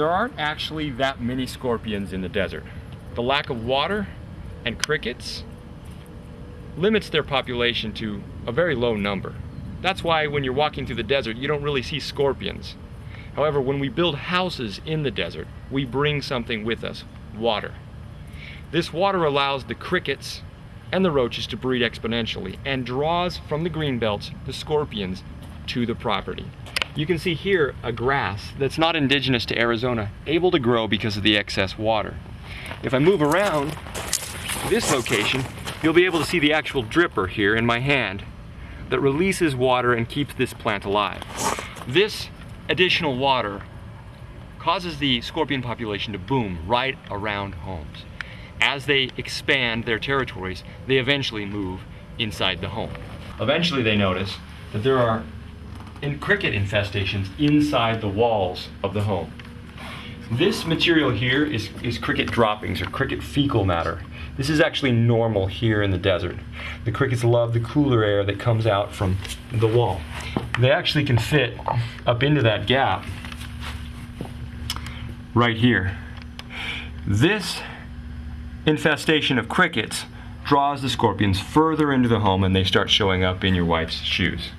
there aren't actually that many scorpions in the desert. The lack of water and crickets limits their population to a very low number. That's why when you're walking through the desert, you don't really see scorpions. However, when we build houses in the desert, we bring something with us, water. This water allows the crickets and the roaches to breed exponentially and draws from the green belts the scorpions to the property. You can see here a grass that's not indigenous to Arizona, able to grow because of the excess water. If I move around this location, you'll be able to see the actual dripper here in my hand that releases water and keeps this plant alive. This additional water causes the scorpion population to boom right around homes. As they expand their territories, they eventually move inside the home. Eventually they notice that there are in cricket infestations inside the walls of the home. This material here is, is cricket droppings or cricket fecal matter. This is actually normal here in the desert. The crickets love the cooler air that comes out from the wall. They actually can fit up into that gap right here. This infestation of crickets draws the scorpions further into the home and they start showing up in your wife's shoes.